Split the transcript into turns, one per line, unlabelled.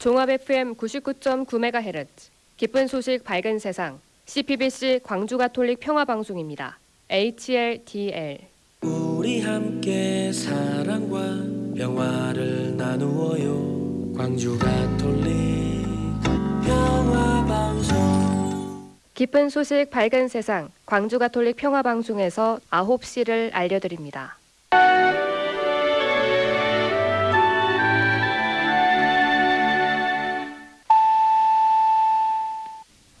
종합 FM 99.9MHz 기쁜 소식 밝은 세상 CPBC 광주 가톨릭 평화 방송입니다. HLDL
우리 함께 사랑과 평화를 나누어요 광주 가톨릭 평화 방송
기쁜 소식 밝은 세상 광주 가톨릭 평화 방송에서 9시를 알려 드립니다.